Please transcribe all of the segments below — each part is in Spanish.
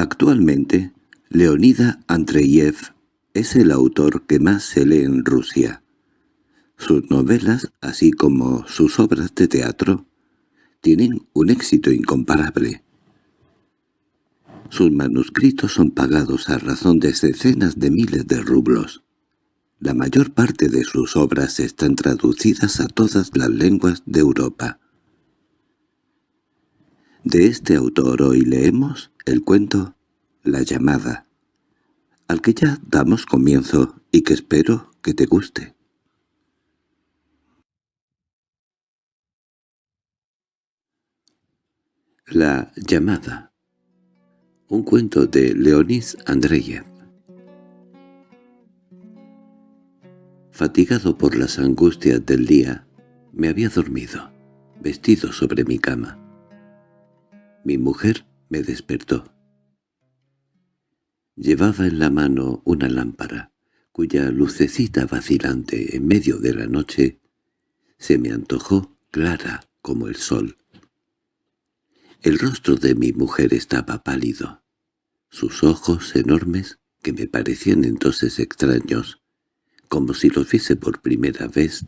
Actualmente, Leonida Andreyev es el autor que más se lee en Rusia. Sus novelas, así como sus obras de teatro, tienen un éxito incomparable. Sus manuscritos son pagados a razón de decenas de miles de rublos. La mayor parte de sus obras están traducidas a todas las lenguas de Europa. De este autor hoy leemos el cuento La llamada, al que ya damos comienzo y que espero que te guste. La llamada Un cuento de Leonis Andreyev Fatigado por las angustias del día, me había dormido, vestido sobre mi cama. Mi mujer me despertó. Llevaba en la mano una lámpara, cuya lucecita vacilante en medio de la noche se me antojó clara como el sol. El rostro de mi mujer estaba pálido. Sus ojos enormes, que me parecían entonces extraños, como si los viese por primera vez,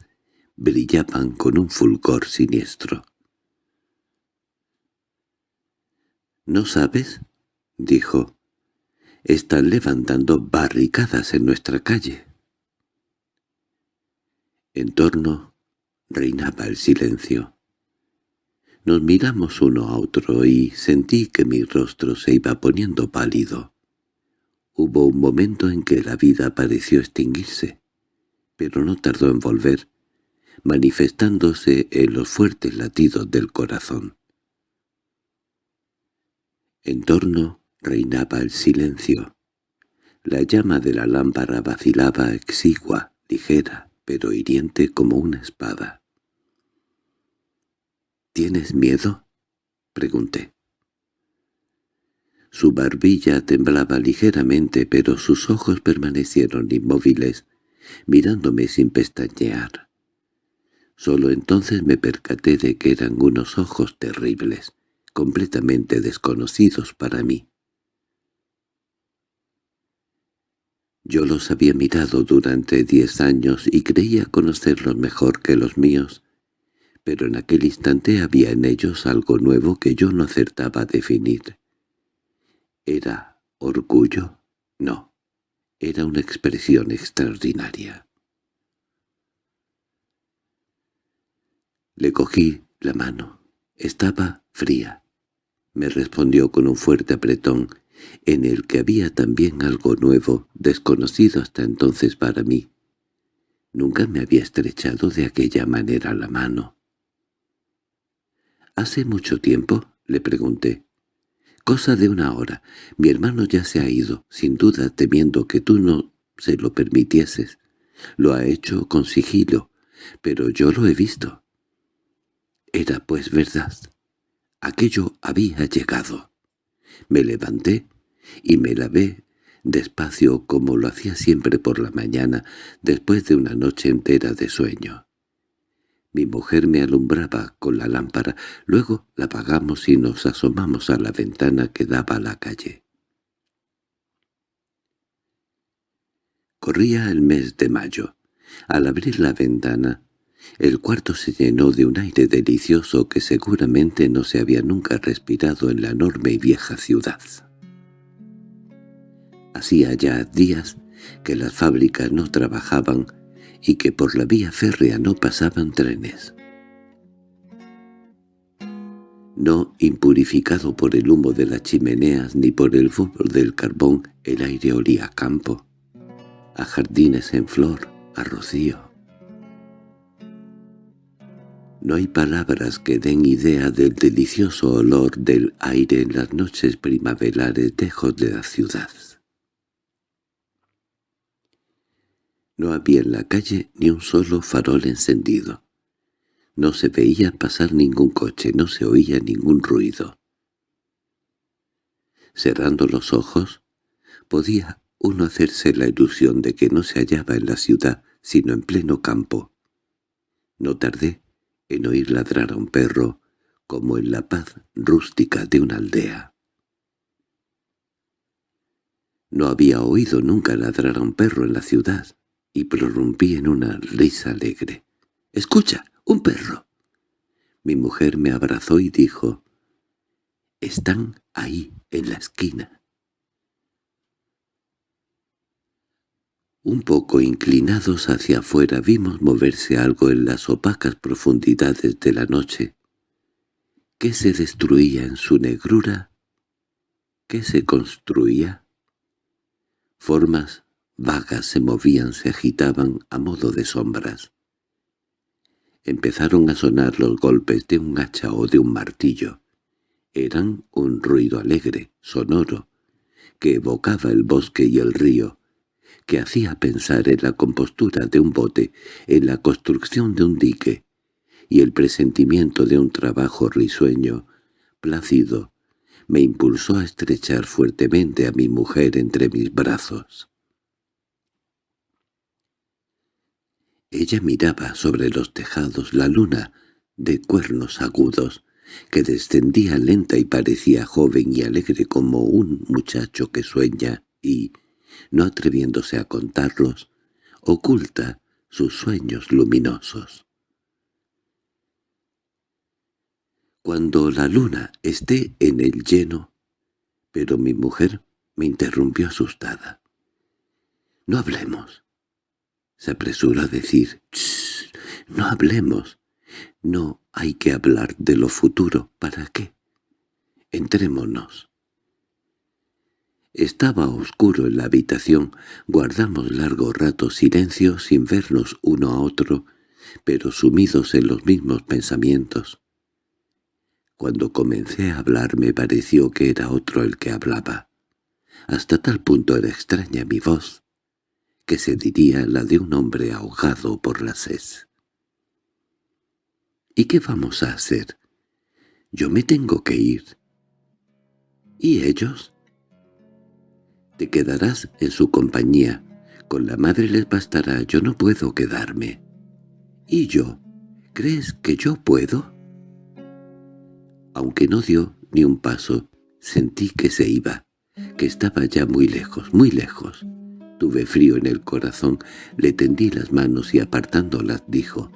brillaban con un fulgor siniestro. —¿No sabes? —dijo. —Están levantando barricadas en nuestra calle. En torno reinaba el silencio. Nos miramos uno a otro y sentí que mi rostro se iba poniendo pálido. Hubo un momento en que la vida pareció extinguirse pero no tardó en volver, manifestándose en los fuertes latidos del corazón. En torno reinaba el silencio. La llama de la lámpara vacilaba exigua, ligera, pero hiriente como una espada. —¿Tienes miedo? —pregunté. Su barbilla temblaba ligeramente, pero sus ojos permanecieron inmóviles, mirándome sin pestañear. Solo entonces me percaté de que eran unos ojos terribles, completamente desconocidos para mí. Yo los había mirado durante diez años y creía conocerlos mejor que los míos, pero en aquel instante había en ellos algo nuevo que yo no acertaba a definir. ¿Era orgullo? No. Era una expresión extraordinaria. Le cogí la mano. Estaba fría. Me respondió con un fuerte apretón, en el que había también algo nuevo, desconocido hasta entonces para mí. Nunca me había estrechado de aquella manera la mano. —¿Hace mucho tiempo? —le pregunté. Cosa de una hora. Mi hermano ya se ha ido, sin duda temiendo que tú no se lo permitieses. Lo ha hecho con sigilo, pero yo lo he visto. Era pues verdad. Aquello había llegado. Me levanté y me lavé despacio como lo hacía siempre por la mañana después de una noche entera de sueño. Mi mujer me alumbraba con la lámpara, luego la apagamos y nos asomamos a la ventana que daba a la calle. Corría el mes de mayo. Al abrir la ventana, el cuarto se llenó de un aire delicioso que seguramente no se había nunca respirado en la enorme y vieja ciudad. Hacía ya días que las fábricas no trabajaban y que por la vía férrea no pasaban trenes. No impurificado por el humo de las chimeneas ni por el fútbol del carbón, el aire olía a campo, a jardines en flor, a rocío. No hay palabras que den idea del delicioso olor del aire en las noches primaverales lejos de la ciudad. No había en la calle ni un solo farol encendido. No se veía pasar ningún coche, no se oía ningún ruido. Cerrando los ojos, podía uno hacerse la ilusión de que no se hallaba en la ciudad, sino en pleno campo. No tardé en oír ladrar a un perro, como en la paz rústica de una aldea. No había oído nunca ladrar a un perro en la ciudad, y prorrumpí en una risa alegre. —¡Escucha! ¡Un perro! Mi mujer me abrazó y dijo, «Están ahí, en la esquina». Un poco inclinados hacia afuera vimos moverse algo en las opacas profundidades de la noche. ¿Qué se destruía en su negrura? ¿Qué se construía? Formas vagas se movían, se agitaban a modo de sombras. Empezaron a sonar los golpes de un hacha o de un martillo. Eran un ruido alegre, sonoro, que evocaba el bosque y el río, que hacía pensar en la compostura de un bote, en la construcción de un dique, y el presentimiento de un trabajo risueño, plácido, me impulsó a estrechar fuertemente a mi mujer entre mis brazos. Ella miraba sobre los tejados la luna de cuernos agudos, que descendía lenta y parecía joven y alegre como un muchacho que sueña y, no atreviéndose a contarlos, oculta sus sueños luminosos. cuando la luna esté en el lleno. Pero mi mujer me interrumpió asustada. —No hablemos. Se apresuró a decir, no hablemos. No hay que hablar de lo futuro. ¿Para qué? Entrémonos. Estaba oscuro en la habitación. Guardamos largo rato silencio sin vernos uno a otro, pero sumidos en los mismos pensamientos. Cuando comencé a hablar me pareció que era otro el que hablaba. Hasta tal punto era extraña mi voz, que se diría la de un hombre ahogado por la sed. —¿Y qué vamos a hacer? Yo me tengo que ir. —¿Y ellos? Te quedarás en su compañía. Con la madre les bastará, yo no puedo quedarme. —¿Y yo? ¿Crees que yo puedo? Aunque no dio ni un paso, sentí que se iba, que estaba ya muy lejos, muy lejos. Tuve frío en el corazón, le tendí las manos y apartándolas dijo,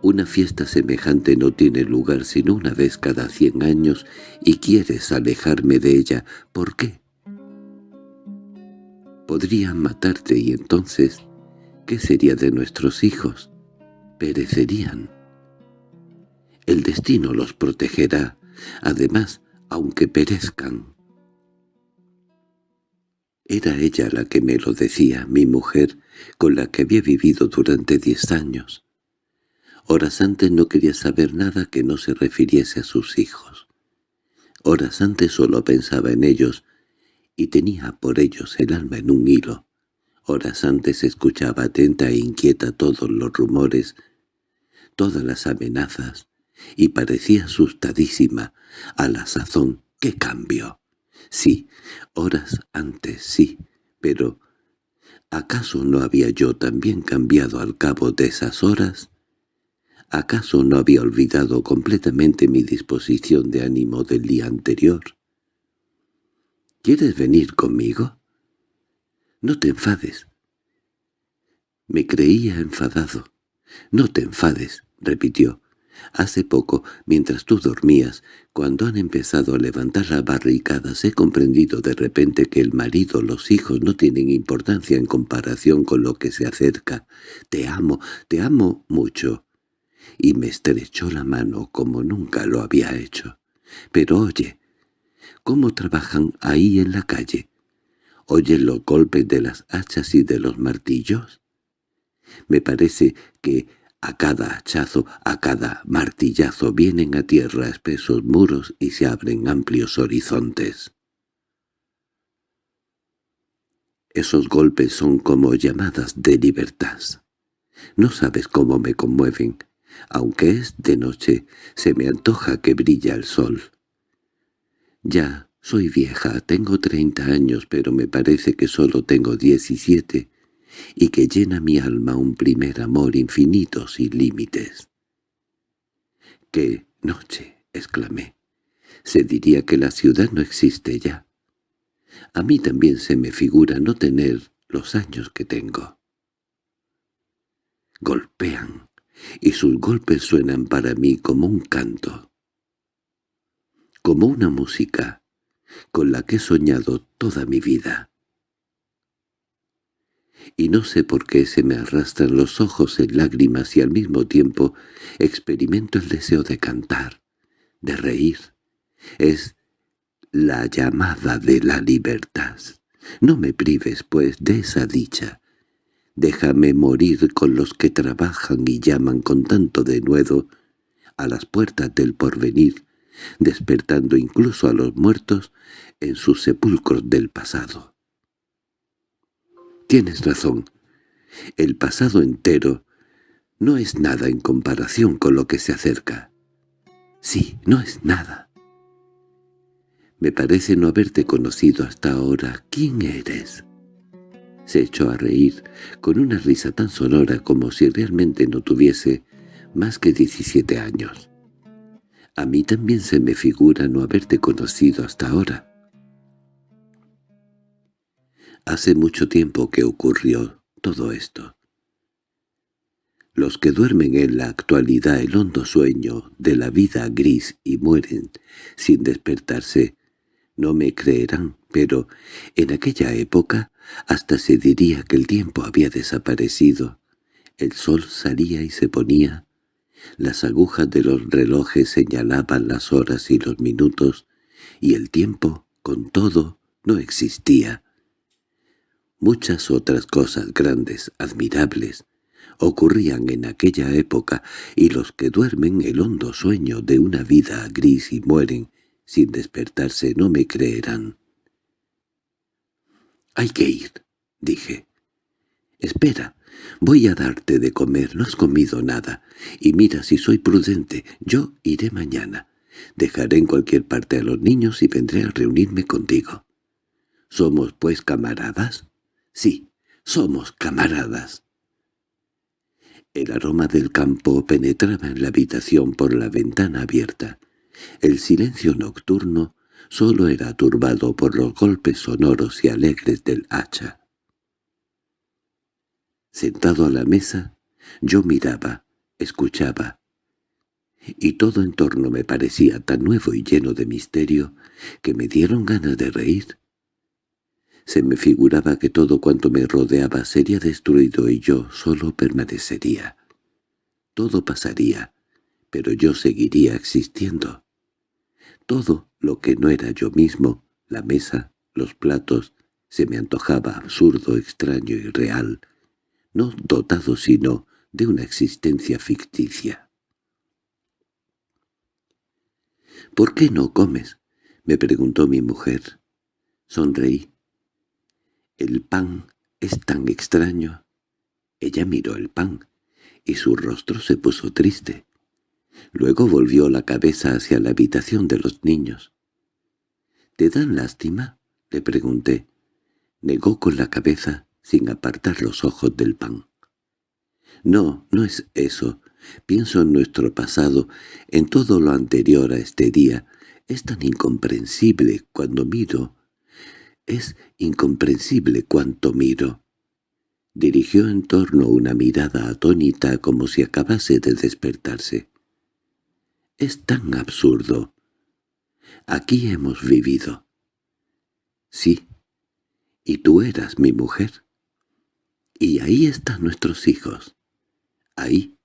«Una fiesta semejante no tiene lugar sino una vez cada cien años y quieres alejarme de ella. ¿Por qué?» Podrían matarte y entonces, ¿qué sería de nuestros hijos? Perecerían. El destino los protegerá, además, aunque perezcan. Era ella la que me lo decía, mi mujer, con la que había vivido durante diez años. Horas antes no quería saber nada que no se refiriese a sus hijos. Horas antes solo pensaba en ellos, y tenía por ellos el alma en un hilo. Horas antes escuchaba atenta e inquieta todos los rumores, todas las amenazas, y parecía asustadísima. A la sazón, ¡qué cambio! Sí, horas antes sí, pero ¿acaso no había yo también cambiado al cabo de esas horas? ¿Acaso no había olvidado completamente mi disposición de ánimo del día anterior? ¿Quieres venir conmigo? No te enfades. Me creía enfadado. No te enfades, repitió. Hace poco, mientras tú dormías, cuando han empezado a levantar las barricadas, he comprendido de repente que el marido, los hijos no tienen importancia en comparación con lo que se acerca. Te amo, te amo mucho. Y me estrechó la mano como nunca lo había hecho. Pero oye, ¿cómo trabajan ahí en la calle? ¿Oyen los golpes de las hachas y de los martillos? Me parece que a cada hachazo, a cada martillazo vienen a tierra espesos muros y se abren amplios horizontes. Esos golpes son como llamadas de libertad. No sabes cómo me conmueven. Aunque es de noche, se me antoja que brilla el sol. Ya soy vieja, tengo treinta años, pero me parece que solo tengo diecisiete, y que llena mi alma un primer amor infinito sin límites. —¡Qué noche! —exclamé. Se diría que la ciudad no existe ya. A mí también se me figura no tener los años que tengo. Golpean, y sus golpes suenan para mí como un canto, como una música con la que he soñado toda mi vida. Y no sé por qué se me arrastran los ojos en lágrimas y al mismo tiempo experimento el deseo de cantar, de reír. Es la llamada de la libertad. No me prives, pues, de esa dicha. Déjame morir con los que trabajan y llaman con tanto denuedo a las puertas del porvenir, despertando incluso a los muertos en sus sepulcros del pasado. Tienes razón. El pasado entero no es nada en comparación con lo que se acerca. Sí, no es nada. Me parece no haberte conocido hasta ahora. ¿Quién eres? Se echó a reír, con una risa tan sonora como si realmente no tuviese más que diecisiete años. A mí también se me figura no haberte conocido hasta ahora. Hace mucho tiempo que ocurrió todo esto. Los que duermen en la actualidad el hondo sueño de la vida gris y mueren sin despertarse, no me creerán, pero en aquella época hasta se diría que el tiempo había desaparecido. El sol salía y se ponía, las agujas de los relojes señalaban las horas y los minutos, y el tiempo, con todo, no existía. Muchas otras cosas grandes, admirables, ocurrían en aquella época, y los que duermen el hondo sueño de una vida gris y mueren sin despertarse no me creerán. —Hay que ir —dije. —Espera, Voy a darte de comer, no has comido nada. Y mira, si soy prudente, yo iré mañana. Dejaré en cualquier parte a los niños y vendré a reunirme contigo. ¿Somos, pues, camaradas? Sí, somos camaradas. El aroma del campo penetraba en la habitación por la ventana abierta. El silencio nocturno solo era turbado por los golpes sonoros y alegres del hacha. Sentado a la mesa, yo miraba, escuchaba, y todo en torno me parecía tan nuevo y lleno de misterio que me dieron ganas de reír. Se me figuraba que todo cuanto me rodeaba sería destruido y yo solo permanecería. Todo pasaría, pero yo seguiría existiendo. Todo lo que no era yo mismo, la mesa, los platos, se me antojaba absurdo, extraño y real, no dotado sino de una existencia ficticia. —¿Por qué no comes? —me preguntó mi mujer. Sonreí. —¿El pan es tan extraño? Ella miró el pan, y su rostro se puso triste. Luego volvió la cabeza hacia la habitación de los niños. —¿Te dan lástima? —le pregunté. Negó con la cabeza sin apartar los ojos del pan. No, no es eso. Pienso en nuestro pasado, en todo lo anterior a este día. Es tan incomprensible cuando miro. Es incomprensible cuanto miro. Dirigió en torno una mirada atónita como si acabase de despertarse. Es tan absurdo. Aquí hemos vivido. Sí. ¿Y tú eras mi mujer? Y ahí están nuestros hijos. Ahí,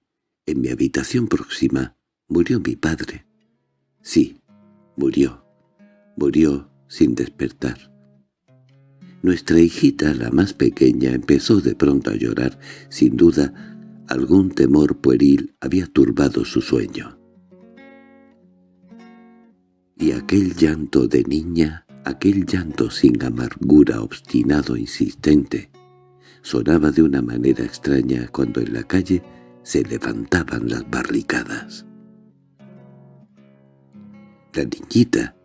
en mi habitación próxima, murió mi padre. Sí, murió. Murió sin despertar. Nuestra hijita, la más pequeña, empezó de pronto a llorar. Sin duda, algún temor pueril había turbado su sueño. Y aquel llanto de niña, aquel llanto sin amargura obstinado insistente, sonaba de una manera extraña cuando en la calle se levantaban las barricadas. La niñita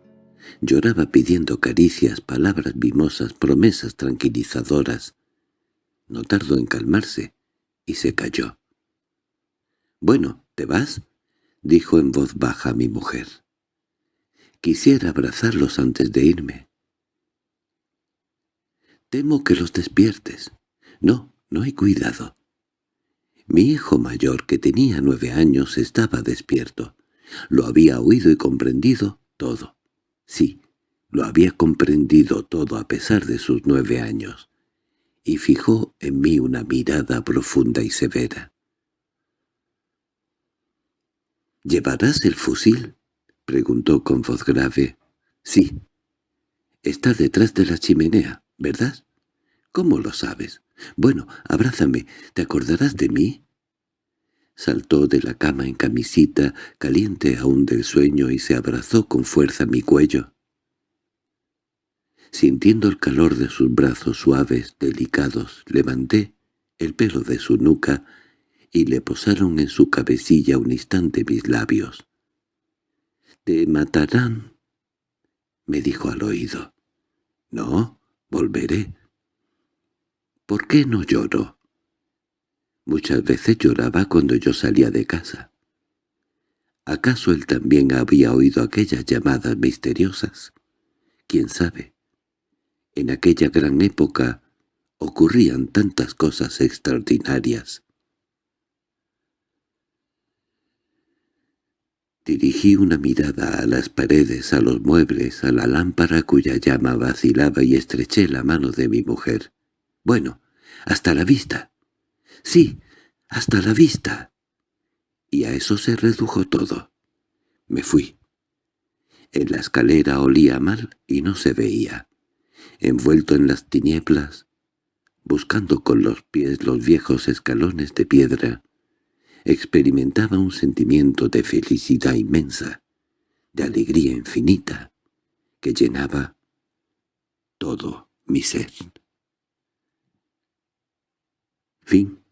lloraba pidiendo caricias, palabras mimosas, promesas tranquilizadoras. No tardó en calmarse y se calló. «Bueno, ¿te vas?» dijo en voz baja mi mujer. «Quisiera abrazarlos antes de irme». Temo que los despiertes. No, no hay cuidado. Mi hijo mayor, que tenía nueve años, estaba despierto. Lo había oído y comprendido todo. Sí, lo había comprendido todo a pesar de sus nueve años. Y fijó en mí una mirada profunda y severa. —¿Llevarás el fusil? —preguntó con voz grave. —Sí. Está detrás de la chimenea, ¿verdad? —¿Cómo lo sabes? —Bueno, abrázame. ¿Te acordarás de mí? Saltó de la cama en camisita, caliente aún del sueño, y se abrazó con fuerza mi cuello. Sintiendo el calor de sus brazos suaves, delicados, levanté el pelo de su nuca y le posaron en su cabecilla un instante mis labios. —¿Te matarán? —me dijo al oído. —No, volveré. —¿Por qué no lloro? Muchas veces lloraba cuando yo salía de casa. ¿Acaso él también había oído aquellas llamadas misteriosas? ¿Quién sabe? En aquella gran época ocurrían tantas cosas extraordinarias. Dirigí una mirada a las paredes, a los muebles, a la lámpara cuya llama vacilaba y estreché la mano de mi mujer. «Bueno, hasta la vista». «Sí, hasta la vista». Y a eso se redujo todo. Me fui. En la escalera olía mal y no se veía. Envuelto en las tinieblas, buscando con los pies los viejos escalones de piedra, experimentaba un sentimiento de felicidad inmensa, de alegría infinita, que llenaba todo mi ser. Vim.